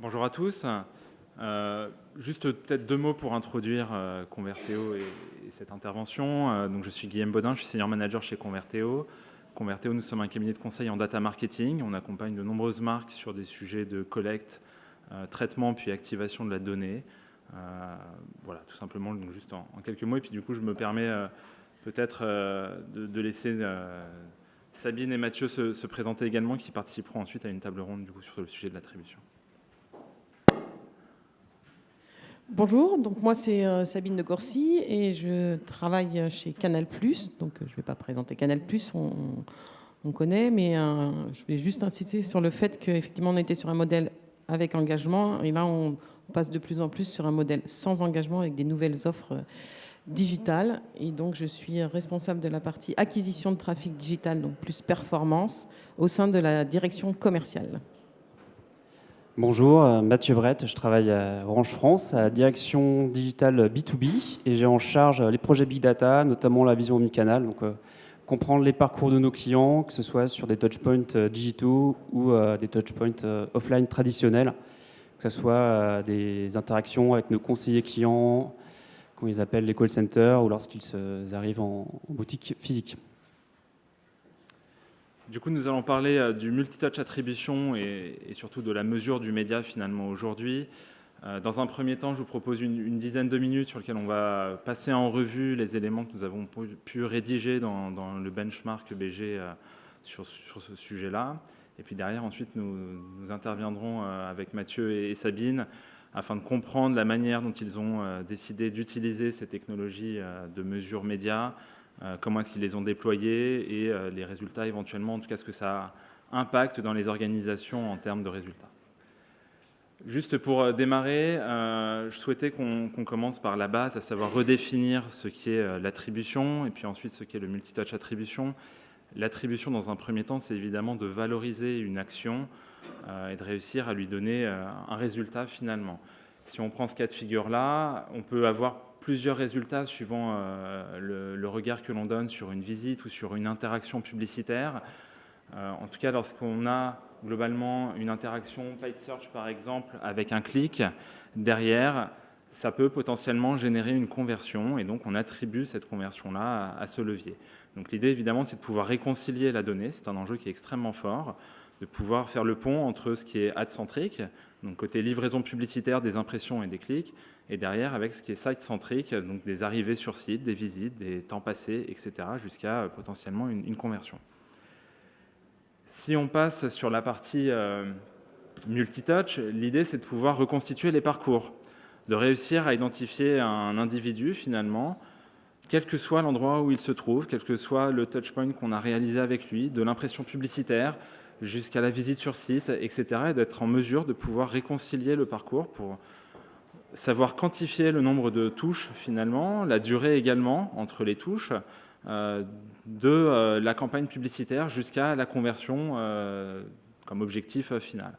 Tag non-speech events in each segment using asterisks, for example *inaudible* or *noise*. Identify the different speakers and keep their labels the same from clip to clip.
Speaker 1: Bonjour à tous. Euh, juste peut-être deux mots pour introduire euh, Converteo et, cette intervention. Euh, donc, je suis Guillaume Baudin, je suis senior manager chez Converteo. Converteo, nous sommes un cabinet de conseil en data marketing. On accompagne de nombreuses marques sur des sujets de collecte, traitement puis activation de la donnée. voilà, tout simplement, juste en, quelques mots. Et puis du coup, je me permets peut-être de, laisser Sabine et Mathieu se, se, présenter également, qui participeront ensuite à une table ronde sur le sujet de l'attribution.
Speaker 2: Bonjour, donc moi c'est euh, Sabine de Gorcy et je travaille chez Canal+. Donc euh, je ne vais pas présenter Canal+, on, on connaît, mais euh, je vais juste insister sur le fait qu'effectivement on était sur un modèle avec engagement et là on passe de plus en plus sur un modèle sans engagement avec des nouvelles offres digitales. Et donc je suis responsable de la partie acquisition de trafic digital, donc plus performance, au sein de la direction commerciale.
Speaker 3: Bonjour, euh, Mathieu Brett, je travaille à Orange France, à direction digitale B2B et j'ai en charge les projets Big Data, notamment la vision omnicanal, donc euh, comprendre les parcours de nos clients, que ce soit sur des touchpoints euh, digitaux ou des touchpoints offline traditionnels, que ce soit des interactions avec nos conseillers clients, qu'on les appelle les call centers, ou lorsqu'ils arrivent en boutique physique.
Speaker 1: Du coup, nous allons parler euh, du multitouch attribution et, surtout de la mesure du média finalement aujourd'hui. Euh, dans un premier temps, je vous propose une, dizaine de minutes sur lesquelles on va passer en revue les éléments que nous avons pu rédiger dans, le benchmark BG euh, sur, ce sujet-là. Et puis derrière, ensuite, nous, interviendrons avec Mathieu et, Sabine afin de comprendre la manière dont ils ont décidé d'utiliser ces technologies de mesure média, comment est-ce qu'ils les ont déployés et euh, les résultats éventuellement, en tout cas ce que ça impacte dans les organisations en termes de résultats. Juste pour euh, démarrer, je souhaitais qu'on commence par la base, à savoir redéfinir ce qui est l'attribution et puis ensuite ce qu'est le multitouch attribution. L'attribution, dans un premier temps, c'est évidemment de valoriser une action et de réussir à lui donner un résultat finalement. Si on prend ce cas de figure-là, on peut avoir plusieurs résultats suivant euh, le, regard que l'on donne sur une visite ou sur une interaction publicitaire. Euh, en tout cas, lorsqu'on a globalement une interaction paid search, par exemple, avec un clic, derrière, ça peut potentiellement générer une conversion, et donc on attribue cette conversion-là à, ce levier. Donc l'idée, évidemment, c'est de pouvoir réconcilier la donnée, c'est un enjeu qui est extrêmement fort, de pouvoir faire le pont entre ce qui est ad-centrique, donc côté livraison publicitaire des impressions et des clics, et derrière avec ce qui est site-centrique, donc des arrivées sur site, des visites, des temps passés, etc., jusqu'à euh, potentiellement une, conversion. Si on passe sur la partie euh, multitouch, l'idée c'est de pouvoir reconstituer les parcours, de réussir à identifier un individu finalement, quel que soit l'endroit où il se trouve, quel que soit le touchpoint qu'on a réalisé avec lui, de l'impression publicitaire jusqu'à la visite sur site, etc., et d'être en mesure de pouvoir réconcilier le parcours pour savoir quantifier le nombre de touches finalement, la durée également entre les touches, euh, de euh, la campagne publicitaire jusqu'à la conversion euh, comme objectif final.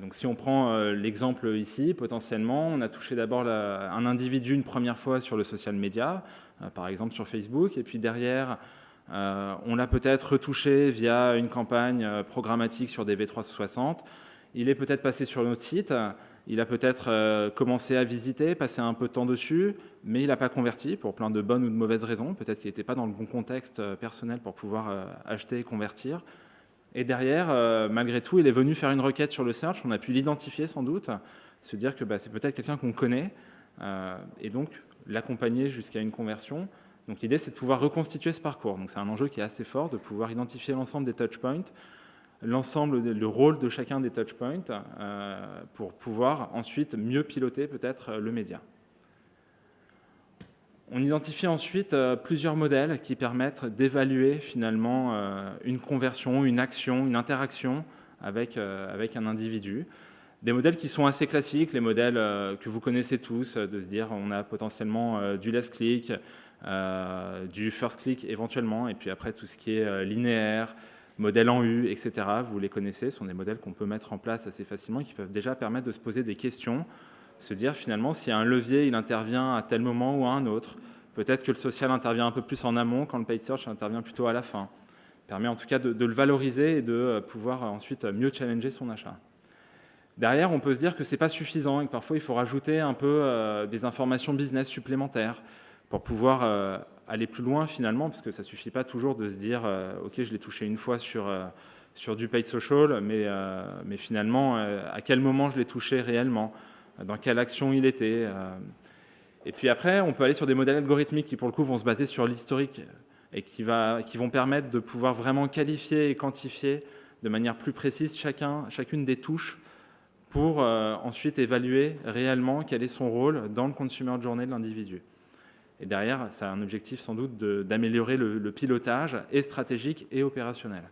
Speaker 1: donc si on prend l'exemple ici, potentiellement, on a touché d'abord un individu une première fois sur le social media, par exemple sur Facebook, et puis derrière, on l'a peut-être retouché via une campagne programmatique sur des V360. Il est peut-être passé sur notre site, il a peut-être euh, commencé à visiter, passé un peu de temps dessus, mais il n'a pas converti pour plein de bonnes ou de mauvaises raisons. Peut-être qu'il n'était pas dans le bon contexte euh, personnel pour pouvoir euh, acheter et convertir. Et derrière, malgré tout, il est venu faire une requête sur le search. On a pu l'identifier sans doute, se dire que bah, c'est peut-être quelqu'un qu'on connaît, et donc l'accompagner jusqu'à une conversion. Donc l'idée, c'est de pouvoir reconstituer ce parcours. Donc c'est un enjeu qui est assez fort, de pouvoir identifier l'ensemble des touchpoints, l'ensemble, le rôle de chacun des touchpoints euh, pour pouvoir ensuite mieux piloter peut-être le média. On identifie ensuite euh, plusieurs modèles qui permettent d'évaluer finalement euh, une conversion, une action, une interaction avec, avec un individu. Des modèles qui sont assez classiques, les modèles que vous connaissez tous, de se dire on a potentiellement du last click, du first click éventuellement, et puis après tout ce qui est linéaire, modèles en U, etc. Vous les connaissez, ce sont des modèles qu'on peut mettre en place assez facilement, qui peuvent déjà permettre de se poser des questions, se dire finalement si un levier il intervient à tel moment ou à un autre. Peut-être que le social intervient un peu plus en amont quand le paid search intervient plutôt à la fin. permet en tout cas de, le valoriser et de euh, pouvoir ensuite mieux challenger son achat. Derrière, on peut se dire que ce n'est pas suffisant et que parfois il faut rajouter un peu des informations business supplémentaires pour pouvoir aller plus loin finalement, parce que ça ne suffit pas toujours de se dire ok je l'ai touché une fois sur, sur du paid social, mais, mais finalement à quel moment je l'ai touché réellement, dans quelle action il était. Et puis après, on peut aller sur des modèles algorithmiques qui, pour le coup, vont se baser sur l'historique et qui, va, qui, vont permettre de pouvoir vraiment qualifier et quantifier de manière plus précise chacun, chacune des touches pour euh, ensuite évaluer réellement quel est son rôle dans le consumer journée de l'individu. Et derrière, ça a un objectif sans doute d'améliorer le, pilotage et stratégique et opérationnel.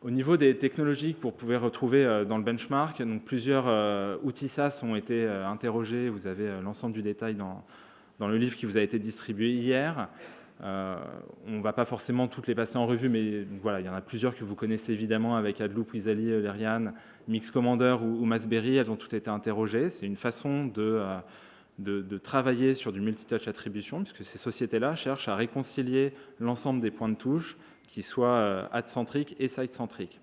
Speaker 1: Au niveau des technologies que vous pouvez retrouver euh, dans le benchmark, plusieurs euh, outils SaaS ont été euh, interrogés. Vous avez l'ensemble du détail dans, dans, le livre qui vous a été distribué hier. on ne va pas forcément toutes les passer en revue, mais voilà, il y en a plusieurs que vous connaissez évidemment avec Adloop, Wizali, Lerian, Mix Commander ou, ou Masberry. Elles ont toutes été interrogées. C'est une façon de, de, travailler sur du multitouch attribution, puisque ces sociétés-là cherchent à réconcilier l'ensemble des points de touche qui soit euh, ad-centrique et site-centrique.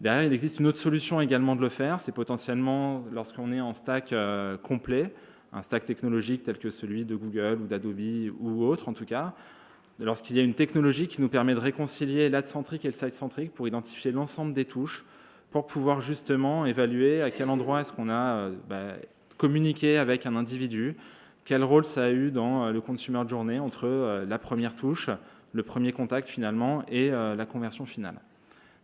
Speaker 1: Derrière, il existe une autre solution également de le faire, c'est potentiellement lorsqu'on est en stack euh, complet, un stack technologique tel que celui de Google ou d'Adobe ou autre en tout cas, lorsqu'il y a une technologie qui nous permet de réconcilier l'ad-centrique et le site-centrique pour identifier l'ensemble des touches, pour pouvoir justement évaluer à quel endroit est-ce qu'on a euh, bah, communiqué avec un individu, quel rôle ça a eu dans le consumer journée entre la première touche, le premier contact finalement et euh, la conversion finale.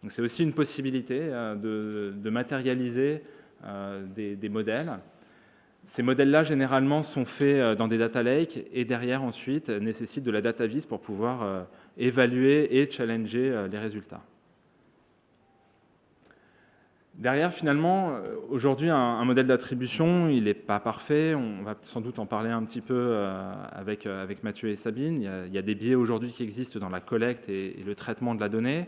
Speaker 1: Donc c'est aussi une possibilité euh, de, matérialiser euh, des, modèles. Ces modèles-là, généralement, sont faits dans des data lakes et derrière, ensuite, nécessitent de la data vis pour pouvoir évaluer et challenger les résultats. Derrière, finalement, euh, aujourd'hui, un, modèle d'attribution, il n'est pas parfait. On va sans doute en parler un petit peu euh, euh, avec Mathieu et Sabine. Il y a, des biais aujourd'hui qui existent dans la collecte et, le traitement de la donnée.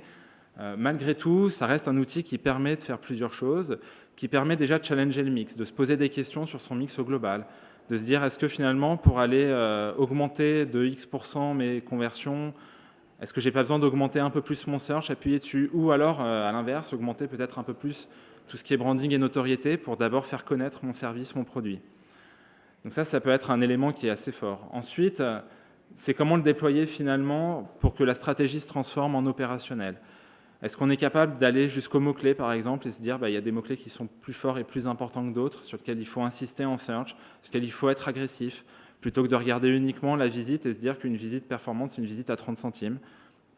Speaker 1: malgré tout, ça reste un outil qui permet de faire plusieurs choses, qui permet déjà de challenger le mix, de se poser des questions sur son mix au global, de se dire est-ce que finalement, pour aller augmenter de X% mes conversions, est-ce que j'ai pas besoin d'augmenter un peu plus mon search, appuyer dessus, ou alors, euh, à l'inverse, augmenter peut-être un peu plus tout ce qui est branding et notoriété pour d'abord faire connaître mon service, mon produit. Donc ça, ça peut être un élément qui est assez fort. Ensuite, euh, c'est comment le déployer finalement pour que la stratégie se transforme en opérationnel. Est-ce qu'on est capable d'aller jusqu'aux mots-clés, par exemple, et se dire, bah, il y a des mots-clés qui sont plus forts et plus importants que d'autres, sur lesquels il faut insister en search, sur lesquels il faut être agressif plutôt que de regarder uniquement la visite et se dire qu'une visite performante, c'est une visite à 30 centimes.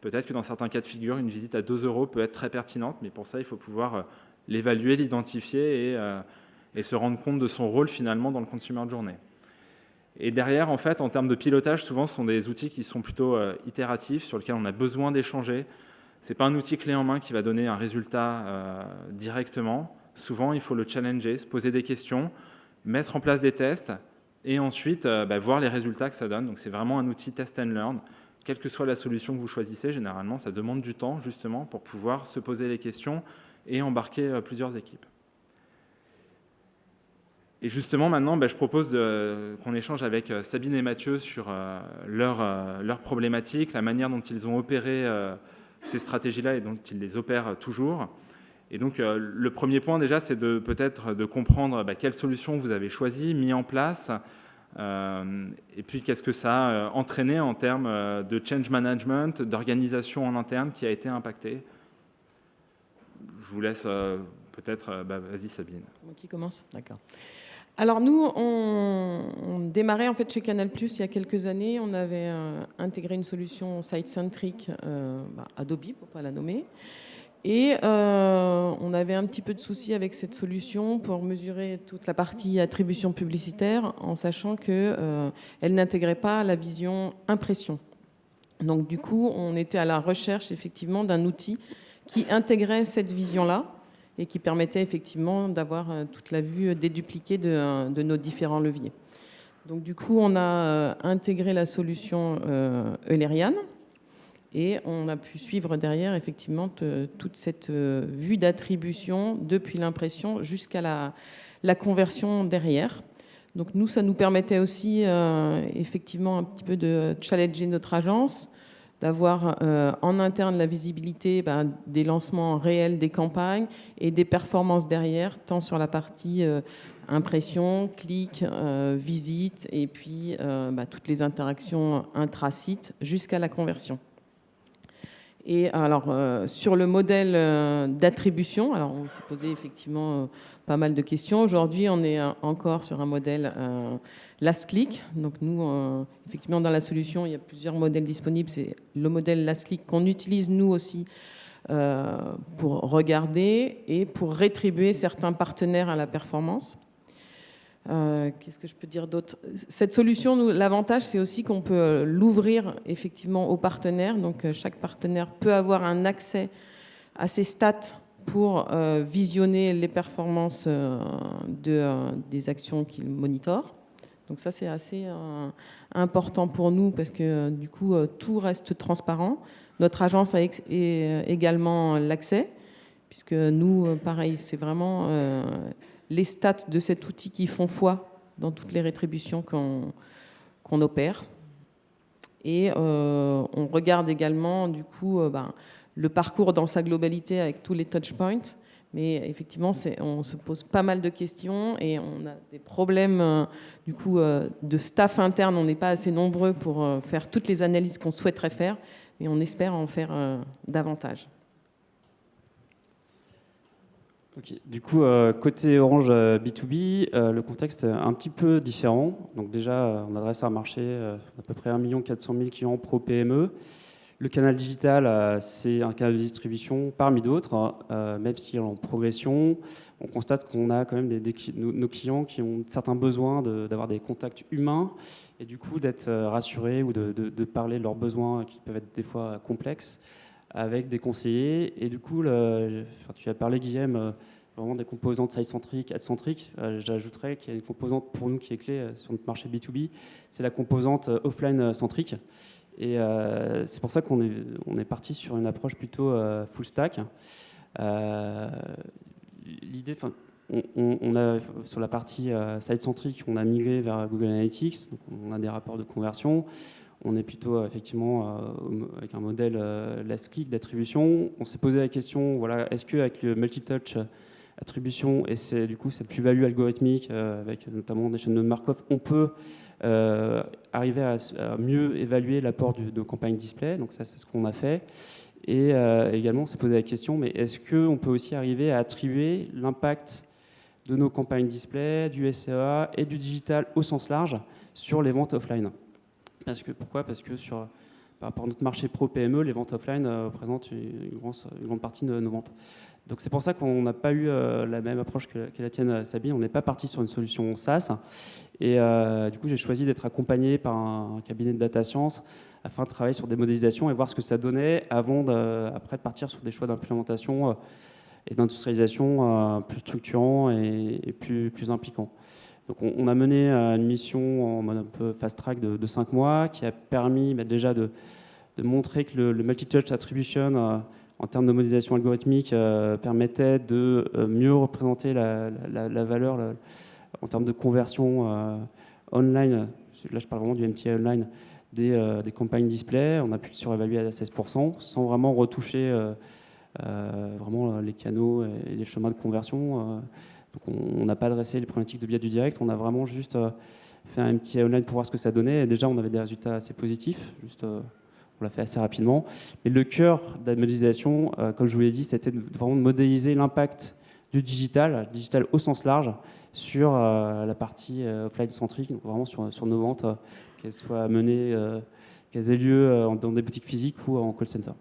Speaker 1: Peut-être que dans certains cas de figure, une visite à 2 euros peut être très pertinente, mais pour ça, il faut pouvoir euh, l'évaluer, l'identifier euh, et, se rendre compte de son rôle finalement dans le consumer de journée. Et derrière, en fait, en termes de pilotage, souvent, ce sont des outils qui sont plutôt euh, itératifs, sur lesquels on a besoin d'échanger. Ce n'est pas un outil clé en main qui va donner un résultat directement. Souvent, il faut le challenger, se poser des questions, mettre en place des tests, et ensuite euh, bah, voir les résultats que ça donne. Donc c'est vraiment un outil test and learn. Quelle que soit la solution que vous choisissez, généralement, ça demande du temps justement pour pouvoir se poser les questions et embarquer euh, plusieurs équipes. Et justement, maintenant, bah, je propose qu'on échange avec euh, Sabine et Mathieu sur leurs leur problématiques, la manière dont ils ont opéré ces stratégies-là et dont ils les opèrent toujours. Et donc, euh, le premier point déjà, c'est de peut-être de comprendre bah, quelle solution vous avez choisie, mis en place, euh, et puis qu'est-ce que ça a euh, entraîné en termes de change management, d'organisation en interne qui a été impacté. Je vous laisse peut-être, bah, vas-y Sabine.
Speaker 2: Qui commence D'accord. Alors nous, on, démarrait en fait chez Canal+, il y a quelques années, on avait intégré une solution site-centric, bah, Adobe pour pas la nommer, et euh, on avait un petit peu de soucis avec cette solution pour mesurer toute la partie attribution publicitaire en sachant qu'elle euh, n'intégrait pas la vision impression. Donc du coup, on était à la recherche effectivement d'un outil qui intégrait cette vision-là et qui permettait effectivement d'avoir euh, toute la vue dédupliquée de, nos différents leviers. Donc du coup, on a intégré la solution Eulerian et on a pu suivre derrière effectivement toute cette euh, vue d'attribution depuis l'impression jusqu'à la, conversion derrière. Donc nous, ça nous permettait aussi euh, effectivement un petit peu de challenger notre agence, d'avoir en interne la visibilité ben, des lancements réels des campagnes et des performances derrière, tant sur la partie impression, clic, visite et puis ben, toutes les interactions intra-site jusqu'à la conversion. Et alors, euh, sur le modèle euh, d'attribution, alors on s'est posé effectivement euh, pas mal de questions. Aujourd'hui, on est encore sur un modèle last click. Donc nous, effectivement, dans la solution, il y a plusieurs modèles disponibles. C'est le modèle last click qu'on utilise nous aussi pour regarder et pour rétribuer certains partenaires à la performance. Euh, qu'est-ce que je peux dire d'autre? Cette solution, l'avantage, c'est aussi qu'on peut euh, l'ouvrir effectivement aux partenaires. Donc, euh, chaque partenaire peut avoir un accès à ses stats pour visionner les performances de, des actions qu'il monitore. Donc ça, c'est assez important pour nous parce que du coup, tout reste transparent. Notre agence a également l'accès, puisque nous, pareil, c'est vraiment les stats de cet outil qui font foi dans toutes les rétributions qu'on opère. Et euh, on regarde également du coup euh, ben, le parcours dans sa globalité avec tous les touchpoints. Mais effectivement, on se pose pas mal de questions et on a des problèmes euh, du coup de staff interne. On n'est pas assez nombreux pour faire toutes les analyses qu'on souhaiterait faire, mais on espère en faire davantage.
Speaker 3: Du coup, euh, côté Orange B2B, euh, euh, le contexte est un petit peu différent. Donc déjà, on adresse un marché d'à peu près 1 400 000 clients pro PME. Le canal digital, c'est un canal de distribution parmi d'autres, même si en progression, on constate qu'on a quand même des, nos clients qui ont certains besoins d'avoir des contacts humains et du coup d'être rassurés ou de, de, parler de leurs besoins qui peuvent être des fois complexes avec des conseillers. Et du coup, tu as parlé, Guillaume, euh, vraiment des composantes side-centriques, ad-centriques. Euh, j'ajouterais qu'il y a une composante pour nous qui est clé euh, sur notre marché B2B, c'est la composante offline-centrique. Et c'est pour ça qu'on est, parti sur une approche plutôt full stack. L'idée, on, sur la partie side-centrique, on a migré vers Google Analytics, donc on a des rapports de conversion on est plutôt euh, effectivement euh, avec un modèle euh, last click d'attribution. On s'est posé la question, voilà, est-ce qu'avec le multi-touch attribution et du coup cette plus-value algorithmique avec notamment des chaînes de Markov, on peut arriver à, mieux évaluer l'apport de campagne display. Donc ça, c'est ce qu'on a fait. Et également, on s'est posé la question, mais est-ce qu'on peut aussi arriver à attribuer l'impact de nos campagnes display, du SEA et du digital au sens large sur les ventes offline? Parce que, pourquoi? Parce que sur, par rapport à notre marché pro-PME, les ventes offline euh, représentent une, grande, partie de nos ventes. Donc c'est pour ça qu'on n'a pas eu euh, la même approche que, la tienne, euh, Sabine. On n'est pas parti sur une solution SaaS. Et du coup, j'ai choisi d'être accompagné par un, cabinet de data science afin de travailler sur des modélisations et voir ce que ça donnait avant de, après de partir sur des choix d'implémentation et d'industrialisation plus structurants et, plus impliquants. Donc on, a mené euh, une mission en mode un peu fast track de, 5 mois qui a permis bah, déjà de, montrer que le, multi-touch attribution euh, en termes de modélisation algorithmique euh, permettait de mieux représenter la, valeur en termes de conversion online, là je parle vraiment du MTA online, des, des, campagnes display. On a pu le surévaluer à 16% sans vraiment retoucher vraiment les canaux et les chemins de conversion on n'a pas adressé les problématiques de biais du direct, on a vraiment juste euh, fait un petit online pour voir ce que ça donnait. Et déjà, on avait des résultats assez positifs, juste, euh, on l'a fait assez rapidement. Mais le cœur de la modélisation, euh, comme je vous l'ai dit, c'était vraiment de modéliser l'impact du digital, digital au sens large, sur la partie offline centrique, donc vraiment sur, sur nos ventes, qu'elles soient menées, qu'elles aient lieu dans des boutiques physiques ou en call center.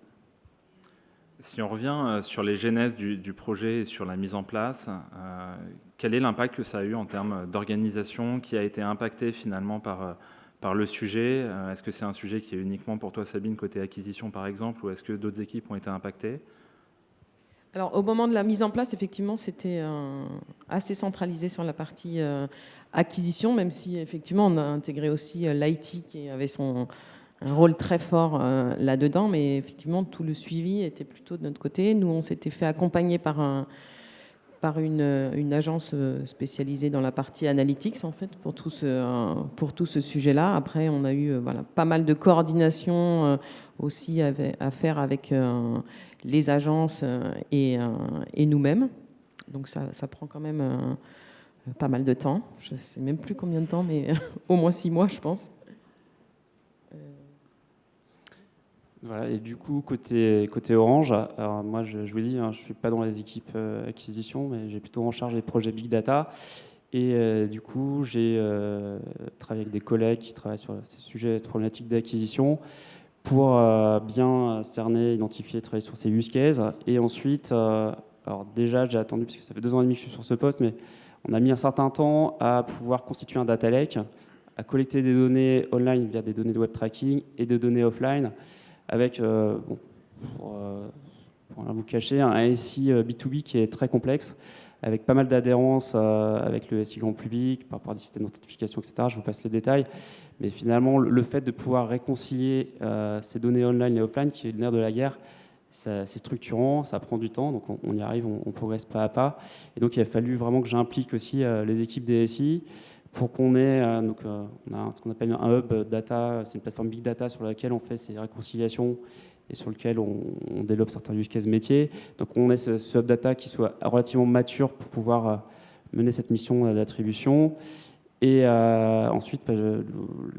Speaker 1: Si on revient euh, sur les genèses du, projet et sur la mise en place, euh, quel est l'impact que ça a eu en termes d'organisation qui a été impacté finalement par, euh, par le sujet Est-ce que c'est un sujet qui est uniquement pour toi, Sabine, côté acquisition par exemple, ou est-ce que d'autres équipes ont été impactées?
Speaker 2: Alors, au moment de la mise en place, effectivement, c'était assez centralisé sur la partie acquisition, même si effectivement on a intégré aussi l'IT qui avait son, un rôle très fort euh, là-dedans, mais effectivement, tout le suivi était plutôt de notre côté. Nous, on s'était fait accompagner par par une, agence spécialisée dans la partie analytics, en fait, pour tout ce, tout ce sujet-là. Après, on a eu voilà, pas mal de coordination aussi à faire avec les agences et, et nous-mêmes. Donc ça, ça, prend quand même pas mal de temps. Je ne sais même plus combien de temps, mais *laughs* au moins six mois, je pense.
Speaker 3: Et du coup, côté, Orange, moi, je, vous dis, hein, je ne suis pas dans les équipes euh, acquisition, mais j'ai plutôt en charge les projets Big Data. Et euh, du coup, j'ai euh, travaillé avec des collègues qui travaillent sur ces sujets de problématiques d'acquisition pour bien cerner, identifier, travailler sur ces use cases. Et ensuite, alors déjà, j'ai attendu, parce que ça fait deux ans et demi que je suis sur ce poste, mais on a mis un certain temps à pouvoir constituer un data lake, à collecter des données online via des données de web tracking et des données offline avec, euh, pour, euh, pour vous cacher, un SI B2B euh, qui est très complexe, avec pas mal d'adhérence avec le SI grand public, par rapport à des systèmes d'authentification, etc. Je vous passe les détails. Mais finalement, le fait de pouvoir réconcilier ces données online et offline, qui est le nerf de la guerre, c'est structurant, ça prend du temps, donc on, y arrive, on, progresse pas à pas. Et donc il a fallu vraiment que j'implique aussi les équipes des SI, pour qu'on ait, euh, euh, ce qu'on appelle un hub data, c'est une plateforme big data sur laquelle on fait ces réconciliations et sur lequel on, développe certains use cases métiers. Donc on ait ce, hub data qui soit relativement mature pour pouvoir euh, mener cette mission d'attribution. Et ensuite, bah,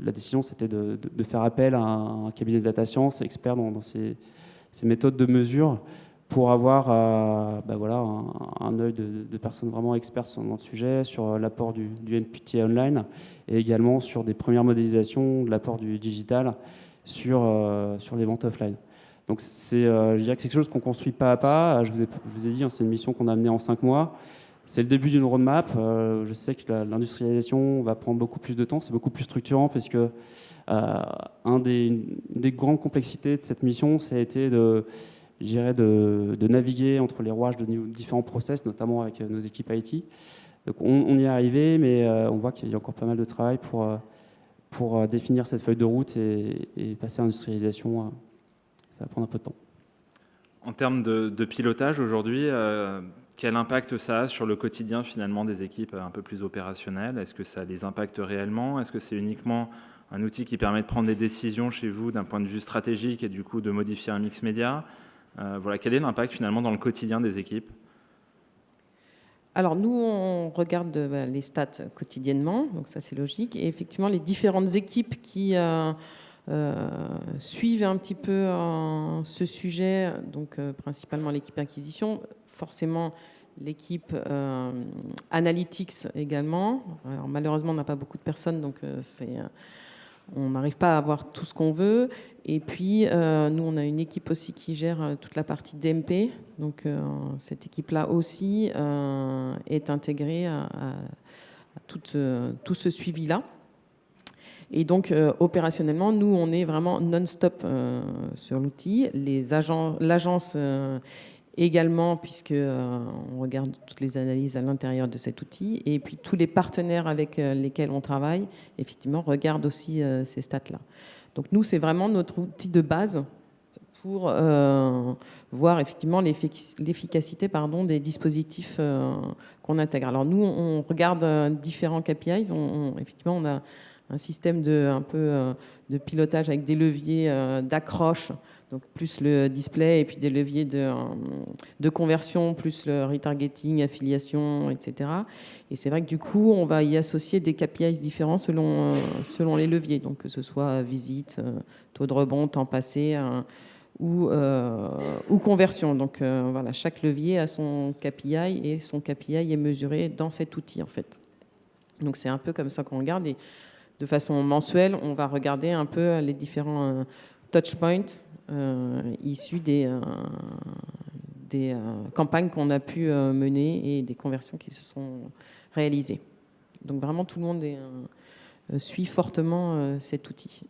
Speaker 3: la décision, c'était de, faire appel à un, cabinet de data science expert dans, ces, méthodes de mesure pour avoir euh, bah un, œil de, personnes vraiment expertes dans le sujet, sur l'apport du, NPT online et également sur des premières modélisations de l'apport du digital sur, euh, sur les ventes offline. Donc c'est, euh, je dirais que c'est quelque chose qu'on construit pas à pas. Je vous ai, dit, hein, c'est une mission qu'on a amenée en cinq mois. C'est le début d'une roadmap. je sais que l'industrialisation va prendre beaucoup plus de temps. C'est beaucoup plus structurant parce que un une des grandes complexités de cette mission, ça a été de de, naviguer entre les rouages de différents process, notamment avec euh, nos équipes IT. Donc on, y est arrivé, mais euh, on voit qu'il y a encore pas mal de travail pour, euh, pour définir cette feuille de route et, passer à l'industrialisation. Ça va prendre un peu de temps.
Speaker 1: En termes de, pilotage aujourd'hui, quel impact ça a sur le quotidien finalement des équipes un peu plus opérationnelles? Est-ce que ça les impacte réellement? Est-ce que c'est uniquement un outil qui permet de prendre des décisions chez vous d'un point de vue stratégique et du coup de modifier un mix média? Voilà, quel est l'impact finalement dans le quotidien des équipes?
Speaker 2: Alors nous, on regarde euh, bah, les stats quotidiennement, donc ça c'est logique. Et effectivement, les différentes équipes qui euh, suivent un petit peu ce sujet, donc principalement l'équipe acquisition, forcément l'équipe analytics également. Alors, malheureusement, on n'a pas beaucoup de personnes, donc c'est on n'arrive pas à avoir tout ce qu'on veut. Et puis, euh, nous, on a une équipe aussi qui gère euh, toute la partie DMP. Donc, euh, cette équipe-là aussi est intégrée à, tout, tout, ce suivi-là. Et donc, opérationnellement, nous, on est vraiment non-stop sur l'outil. L'agence également, puisque on regarde toutes les analyses à l'intérieur de cet outil. Et puis, tous les partenaires avec lesquels on travaille, effectivement, regardent aussi ces stats-là. Donc nous, c'est vraiment notre outil de base pour euh, voir effectivement l'efficacité des dispositifs euh, qu'on intègre. Alors nous, on regarde euh, différents KPIs. effectivement, on a un système de, un peu, de pilotage avec des leviers d'accroche plus le display et puis des leviers de, de conversion, plus le retargeting, affiliation, etc. Et c'est vrai que du coup, on va y associer des KPIs différents selon, euh, selon les leviers, donc que ce soit visite, euh, taux de rebond, temps passé ou, euh, conversion. Donc voilà, chaque levier a son KPI et son KPI est mesuré dans cet outil en fait. Donc c'est un peu comme ça qu'on regarde et de façon mensuelle, on va regarder un peu les différents touchpoints euh, issus des, euh, euh, campagnes qu'on a pu mener et des conversions qui se sont réalisées. Donc vraiment, tout le monde suit fortement cet outil.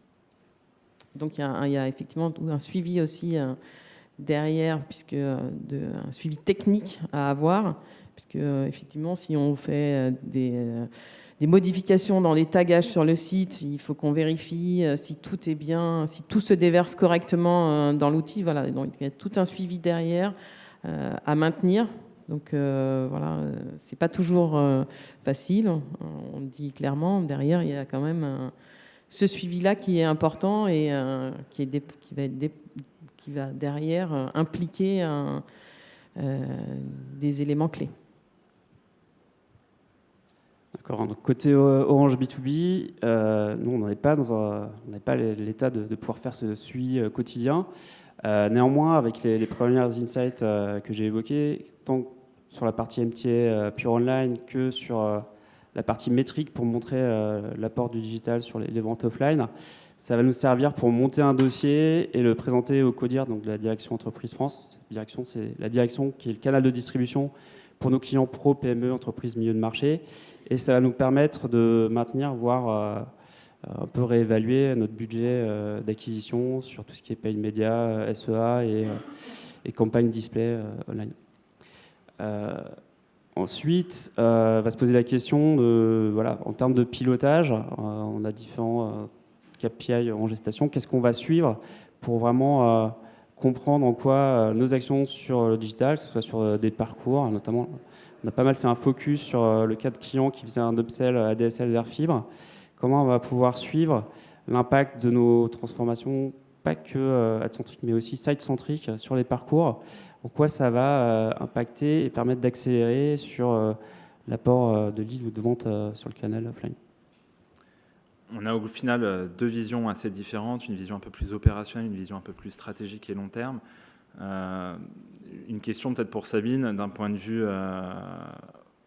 Speaker 2: Donc il y, a, effectivement un suivi aussi derrière, puisque de, un suivi technique à avoir, puisque effectivement, si on fait des des modifications dans les tagages sur le site, il faut qu'on vérifie euh, si tout est bien, si tout se déverse correctement euh, dans l'outil. Voilà, donc il y a tout un suivi derrière euh, à maintenir Donc voilà, c'est pas toujours facile. On dit clairement, derrière, il y a quand même ce suivi-là qui est important et qui va derrière impliquer des éléments clés.
Speaker 3: Donc côté Orange B2B, euh, nous, on n'est pas dans l'état de, pouvoir faire ce suivi euh, quotidien. Euh, néanmoins, avec les, premières insights que j'ai évoquées, tant sur la partie MTA pure online que sur la partie métrique pour montrer l'apport du digital sur les, ventes offline, ça va nous servir pour monter un dossier et le présenter au CODIR, donc la direction entreprise France. Cette direction, c'est la direction qui est le canal de distribution pour nos clients pro, PME, entreprises, milieu de marché. Et ça va nous permettre de maintenir, voire euh, un peu réévaluer notre budget euh, d'acquisition sur tout ce qui est paid média, euh, SEA et, campagne display online. ensuite, va se poser la question de, voilà, en termes de pilotage, on a différents KPI en gestation. Qu'est-ce qu'on va suivre pour vraiment comprendre en quoi euh, nos actions sur le digital, que ce soit sur euh, des parcours, notamment, on a pas mal fait un focus sur euh, le cas de clients qui faisaient un upsell ADSL vers fibre. Comment on va pouvoir suivre l'impact de nos transformations, pas que ad-centriques, mais aussi site-centriques sur les parcours? En quoi ça va impacter et permettre d'accélérer sur l'apport de lead ou de vente sur le canal offline?
Speaker 1: On a au final euh, deux visions assez différentes, une vision un peu plus opérationnelle, une vision un peu plus stratégique et long terme. Euh, une question peut-être pour Sabine, d'un point de vue euh,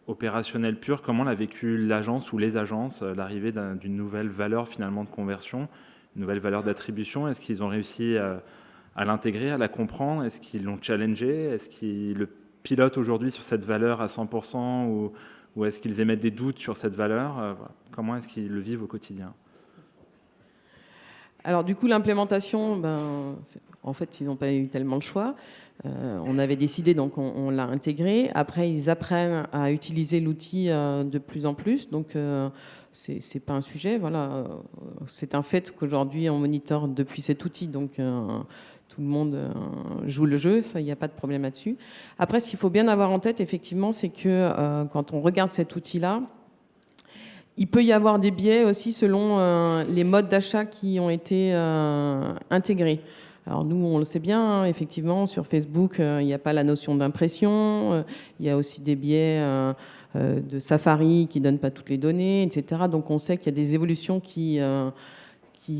Speaker 1: opérationnel pur, comment l'a vécu l'agence ou les agences, l'arrivée d'une nouvelle valeur finalement de conversion, une nouvelle valeur d'attribution? Est-ce qu'ils ont réussi à l'intégrer, à la comprendre? Est-ce qu'ils l'ont challengé? Est-ce qu'ils le pilotent aujourd'hui sur cette valeur à 100% ou est-ce qu'ils émettent des doutes sur cette valeur? Comment est-ce qu'ils le vivent au quotidien
Speaker 2: alors du coup, l'implémentation, ben, en fait, ils n'ont pas eu tellement de choix. Euh, on avait décidé, donc on, l'a intégré. Après, ils apprennent à utiliser l'outil euh, de plus en plus. Donc, ce c'est pas un sujet. Voilà, c'est un fait qu'aujourd'hui, on monitore depuis cet outil. Donc, tout le monde euh, joue le jeu, il n'y a pas de problème là-dessus. Après, ce qu'il faut bien avoir en tête, effectivement, c'est que euh, quand on regarde cet outil-là, il peut y avoir des biais aussi selon euh, les modes d'achat qui ont été intégrés. Alors nous, on le sait bien, hein, effectivement, sur Facebook, il n'y a pas la notion d'impression, il y a aussi des biais de Safari qui ne donnent pas toutes les données, etc. Donc on sait qu'il y a des évolutions qui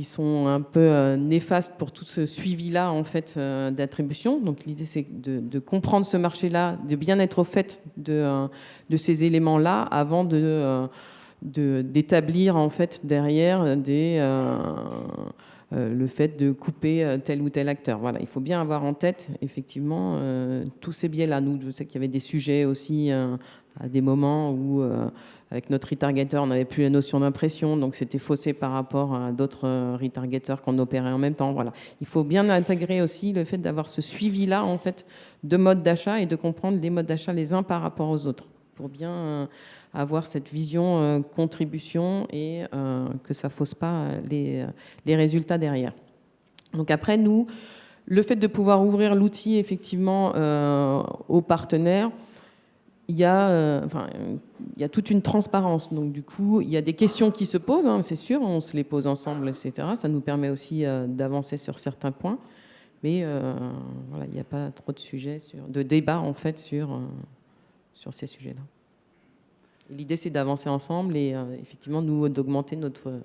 Speaker 2: sont un peu euh, néfastes pour tout ce suivi-là en fait euh, d'attribution. Donc l'idée c'est de, comprendre ce marché-là, de bien être au fait euh, de ces éléments-là avant de d'établir en fait derrière des le fait de couper tel ou tel acteur. Voilà, il faut bien avoir en tête effectivement tous ces biais-là. Nous, je sais qu'il y avait des sujets aussi à des moments où avec notre retargeter, on n'avait plus la notion d'impression, donc c'était faussé par rapport à d'autres euh, retargeters qu'on opérait en même temps. Voilà. Il faut bien intégrer aussi le fait d'avoir ce suivi-là en fait, de modes d'achat et de comprendre les modes d'achat les uns par rapport aux autres pour bien euh, avoir cette vision euh, contribution et que ça ne fausse pas les, les résultats derrière. Donc après, nous, le fait de pouvoir ouvrir l'outil effectivement aux partenaires, il y, a, euh, enfin, il y a toute une transparence. Donc, du coup, il y a des questions qui se posent, hein, c'est sûr, on se les pose ensemble, etc. Ça nous permet aussi euh, d'avancer sur certains points. Mais euh, voilà, il n'y a pas trop de sujets, de débat, en fait, sur, sur ces sujets-là. L'idée, c'est d'avancer ensemble et effectivement, nous, d'augmenter notre,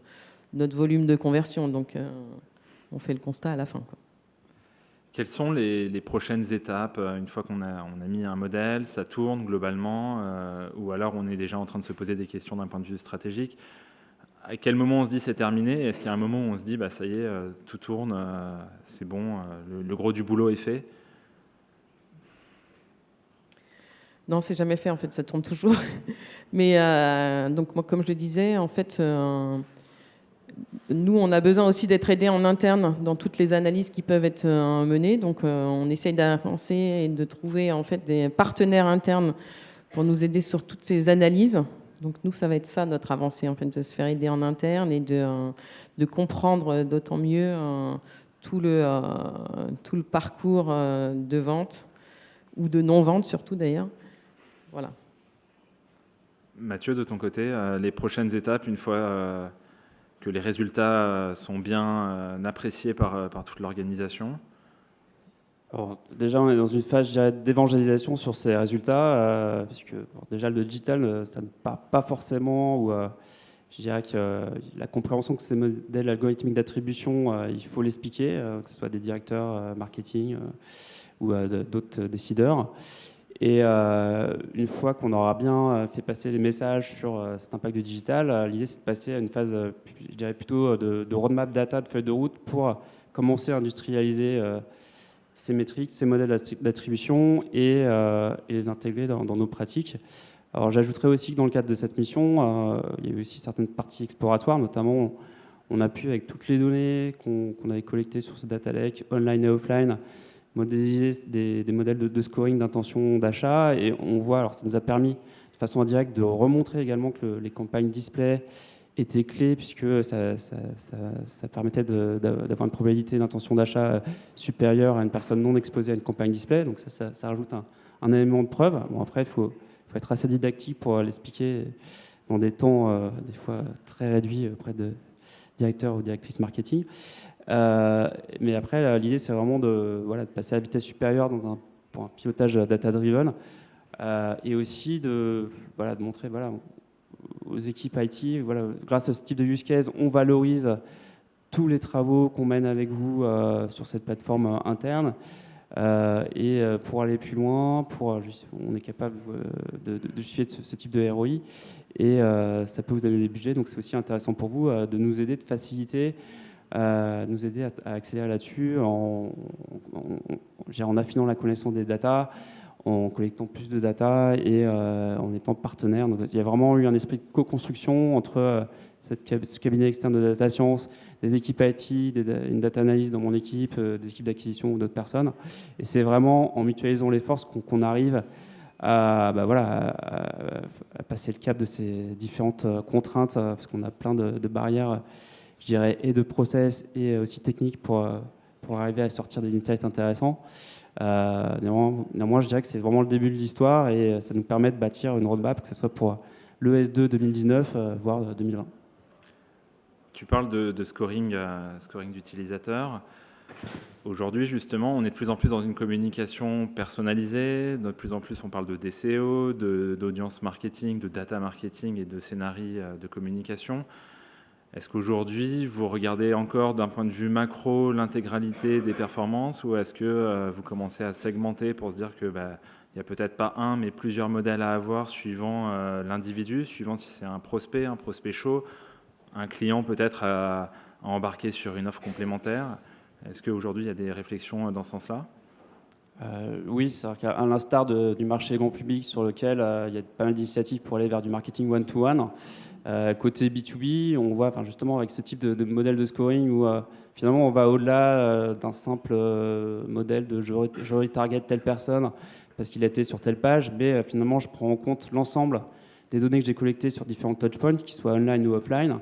Speaker 2: notre volume de conversion. Donc, on fait le constat à la fin. Quoi.
Speaker 1: Quelles sont les, prochaines étapes euh, une fois qu'on a, on a mis un modèle, ça tourne globalement, euh, ou alors on est déjà en train de se poser des questions d'un point de vue stratégique? À quel moment on se dit c'est terminé? Est-ce qu'il y a un moment où on se dit bah, ça y est, euh, tout tourne, c'est bon, le, gros du boulot est fait?
Speaker 2: Non, c'est jamais fait en fait, ça tourne toujours. Mais donc moi, comme je le disais, en fait nous, on a besoin aussi d'être aidés en interne dans toutes les analyses qui peuvent être euh, menées. Donc, euh, on essaye d'avancer et de trouver en fait des partenaires internes pour nous aider sur toutes ces analyses. Donc, nous, ça va être ça notre avancée, en fait, de se faire aider en interne et de, euh, de comprendre d'autant mieux tout, le, tout le parcours de vente ou de non-vente surtout d'ailleurs. voilà.
Speaker 1: Mathieu, de ton côté, les prochaines étapes, une fois que les résultats sont bien appréciés par, par toute l'organisation?
Speaker 3: Déjà, on est dans une phase d'évangélisation sur ces résultats, puisque déjà le digital, ça ne part pas forcément, ou je dirais que euh, la compréhension que ces modèles algorithmiques d'attribution, euh, il faut l'expliquer, euh, que ce soit des directeurs marketing ou d'autres décideurs. Et une fois qu'on aura bien fait passer les messages sur cet impact du digital, l'idée c'est de passer à une phase, je dirais plutôt de, roadmap data, de feuille de route pour commencer à industrialiser ces métriques, ces modèles d'attribution et, les intégrer dans nos pratiques. Alors j'ajouterais aussi que dans le cadre de cette mission, euh, il y a eu aussi certaines parties exploratoires, notamment on a pu, avec toutes les données qu'on avait collectées sur ce data lake, online et offline, modéliser des, modèles de, scoring d'intention d'achat. Et on voit, alors ça nous a permis de façon indirecte de remontrer également que les campagnes display étaient clés, puisque ça, permettait d'avoir une probabilité d'intention d'achat supérieure à une personne non exposée à une campagne display. Donc ça, rajoute un, élément de preuve. Bon, après, il faut être assez didactique pour l'expliquer dans des temps euh, des fois très réduits auprès de directeurs ou directrices marketing. Euh, mais après, l'idée, c'est vraiment de, de passer à vitesse supérieure dans un, pour un pilotage data-driven euh, et aussi de, de montrer aux équipes IT, grâce à ce type de use case, on valorise tous les travaux qu'on mène avec vous sur cette plateforme interne. Euh, et euh, pour aller plus loin, euh, on est capable de, justifier ce, type de ROI et ça peut vous donner des budgets. Donc c'est aussi intéressant pour vous de nous aider, de faciliter, nous aider à, accélérer là-dessus en, affinant la connaissance des datas, en collectant plus de data et en étant partenaire. Donc, il y a vraiment eu un esprit de co-construction entre ce cabinet externe de data science des équipes IT, une data analyse dans mon équipe, euh, des équipes d'acquisition ou d'autres personnes. Et c'est vraiment en mutualisant les forces qu'on arrive à, bah à, passer le cap de ces différentes euh, contraintes, euh, parce qu'on a plein de, barrières, je dirais, et de process et aussi techniques pour, pour arriver à sortir des insights intéressants. néanmoins, je dirais que c'est vraiment le début de l'histoire et ça nous permet de bâtir une roadmap, que ce soit pour l'ES2 2019, voire 2020.
Speaker 1: Tu parles de, scoring, euh, scoring d'utilisateurs. Aujourd'hui, justement, on est de plus en plus dans une communication personnalisée. De plus en plus, on parle de DCO, d'audience marketing, de data marketing et de scénarii euh, de communication. Est-ce qu'aujourd'hui, vous regardez encore d'un point de vue macro l'intégralité des performances ou est-ce que euh, vous commencez à segmenter pour se dire que bah, il n'y a peut-être pas un, mais plusieurs modèles à avoir suivant l'individu, suivant si c'est un prospect, un prospect chaud, un client peut-être à, embarquer sur une offre complémentaire? Est-ce qu'aujourd'hui, il y a des réflexions dans ce sens-là?
Speaker 3: Euh, oui, c'est-à-dire qu'à l'instar du marché grand public sur lequel euh, il y a pas mal d'initiatives pour aller vers du marketing one-to-one, euh, côté B2B, on voit enfin, justement avec ce type de, modèle de scoring où finalement on va au-delà d'un simple modèle de je, je retarget telle personne parce qu'il a été sur telle page, mais finalement je prends en compte l'ensemble des données que j'ai collectées sur différents touchpoints, qu'ils soient online ou offline.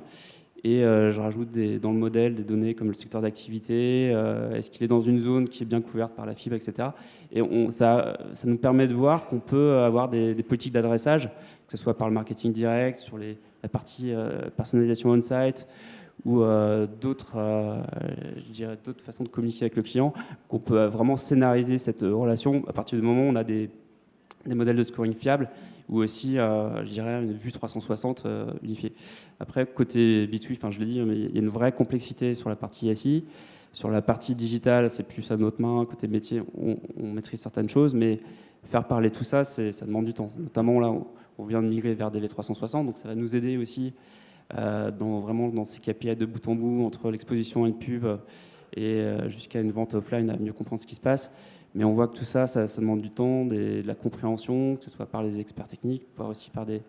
Speaker 3: Et euh, je rajoute dans le modèle des données comme le secteur d'activité, euh, est-ce qu'il est dans une zone qui est bien couverte par la fibre, etc. Et ça, ça, nous permet de voir qu'on peut avoir des, politiques d'adressage, que ce soit par le marketing direct, sur les, la partie euh, personnalisation on-site, ou d'autres d'autres façons de communiquer avec le client, qu'on peut vraiment scénariser cette relation à partir du moment où on a des modèles de scoring fiables ou aussi, euh, je dirais, une vue 360 euh, unifiée. Après, côté B2, enfin, je l'ai dit, il y a une vraie complexité sur la partie SI. Sur la partie digitale, c'est plus à notre main. Côté métier, on, maîtrise certaines choses, mais faire parler tout ça, ça demande du temps. Notamment là, on vient de migrer vers DV360, donc ça va nous aider aussi euh, dans, vraiment dans ces KPI de bout en bout entre l'exposition et une pub et jusqu'à une vente offline à mieux comprendre ce qui se passe. Mais on voit que tout ça, ça, demande du temps, de la compréhension, que ce soit par les experts techniques, voire aussi par des,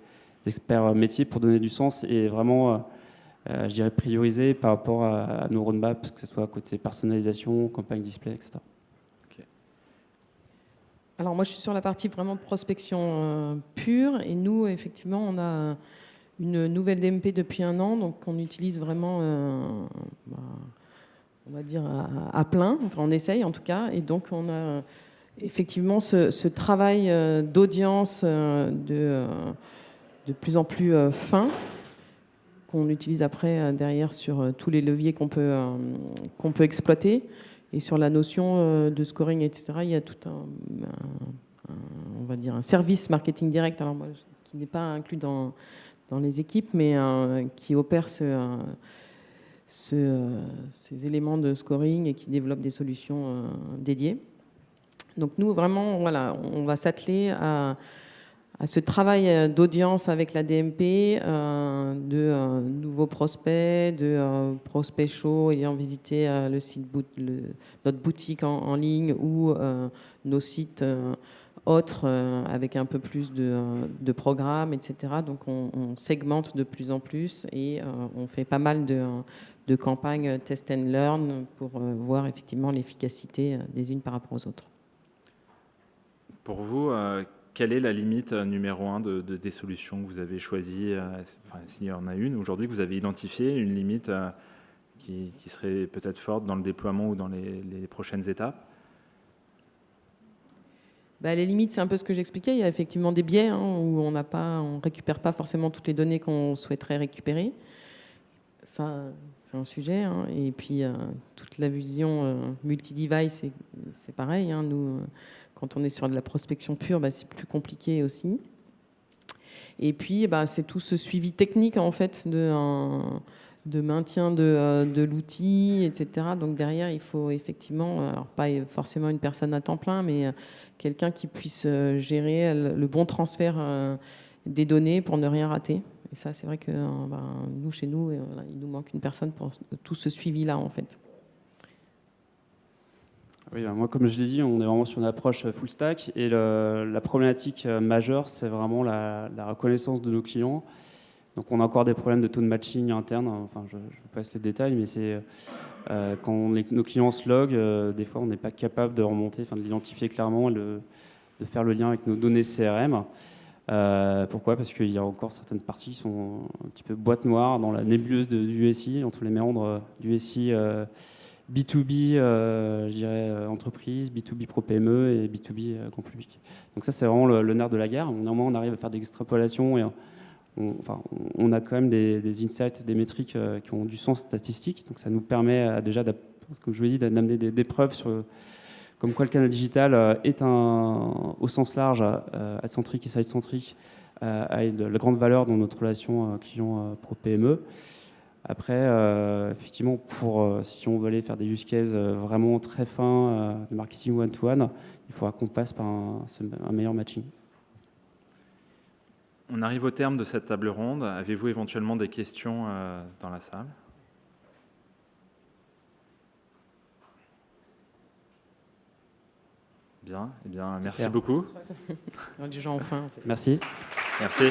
Speaker 3: experts métiers pour donner du sens et vraiment, euh, euh, je dirais, prioriser par rapport à, nos roadmaps, que ce soit côté personnalisation, campagne display, etc.
Speaker 2: Alors moi, je suis sur la partie vraiment de prospection euh, pure et nous, effectivement, on a une nouvelle DMP depuis un an, donc on utilise vraiment bah, on va dire, à, plein. On essaye en tout cas. Et donc, on a effectivement, ce, travail d'audience de, de plus en plus fin, qu'on utilise après derrière sur tous les leviers qu'on peut, peut exploiter. Et sur la notion de scoring, etc., il y a tout un, on va dire un service marketing direct, alors moi, qui n'est pas inclus dans, dans les équipes, mais qui opère ce, ces éléments de scoring et qui développe des solutions euh, dédiées. Donc nous, vraiment, voilà, on va s'atteler à, ce travail d'audience avec la DMP, euh, de euh, nouveaux prospects, de prospects chauds ayant visité notre boutique en ligne ou nos sites autres euh, avec un peu plus de, euh, programmes, etc. Donc on, segmente de plus en plus et euh, on fait pas mal de, campagnes test and learn pour voir effectivement l'efficacité des unes par rapport aux autres.
Speaker 1: Pour vous, quelle est la limite numéro un de, des solutions que vous avez choisies enfin, S'il y en a une aujourd'hui que vous avez identifiée, une limite qui, serait peut-être forte dans le déploiement ou dans les prochaines étapes?
Speaker 2: Bah, les limites, c'est un peu ce que j'expliquais. Il y a effectivement des biais hein, où on ne récupère pas forcément toutes les données qu'on souhaiterait récupérer. Ça, c'est un sujet. Hein. Et puis, euh, toute la vision euh, multi-device, c'est pareil. Hein. Nous, euh, quand on est sur de la prospection pure, bah, c'est plus compliqué aussi. Et puis, bah, c'est tout ce suivi technique, en fait, de, maintien de, de l'outil, etc. Donc, derrière, il faut effectivement, alors pas forcément une personne à temps plein, mais quelqu'un qui puisse euh, gérer le bon transfert euh, des données pour ne rien rater. Et ça, c'est vrai que euh, ben, nous, chez nous, il nous manque une personne pour tout ce suivi-là, en fait.
Speaker 3: Oui, ben, moi, comme je l'ai dit, on est vraiment sur une approche full stack. Et la problématique majeure, c'est vraiment la, reconnaissance de nos clients. Donc, on a encore des problèmes de taux de matching interne. Enfin, je, je passe les détails, mais c'est euh, quand nos clients se loguent, euh, des fois, on n'est pas capable de remonter, enfin, de l'identifier clairement, de faire le lien avec nos données CRM. Euh, pourquoi? Parce qu'il y a encore certaines parties qui sont un petit peu boîte noire dans la nébuleuse du SI, entre les méandres du SI B2B, je dirais entreprise, B2B pro PME et B2B grand public. Donc ça, c'est vraiment le, nerf de la guerre. Néanmoins, on arrive à faire des extrapolations et on, a quand même des, insights, des métriques euh, qui ont du sens statistique. Donc ça nous permet euh, déjà, comme je vous l'ai dit, d'amener des, preuves sur comme quoi le canal digital euh, est un, au sens large, ad-centrique et side-centrique, a de la grande valeur dans notre relation client pro PME. Après, effectivement, pour, si on veut aller faire des use cases vraiment très fins, de marketing one-to-one, il faudra qu'on passe par un meilleur matching.
Speaker 1: On arrive au terme de cette table ronde. Avez-vous éventuellement des questions euh, dans la salle? Bien, eh bien, merci beaucoup. *laughs*
Speaker 2: enfin.
Speaker 3: Merci.
Speaker 1: Merci.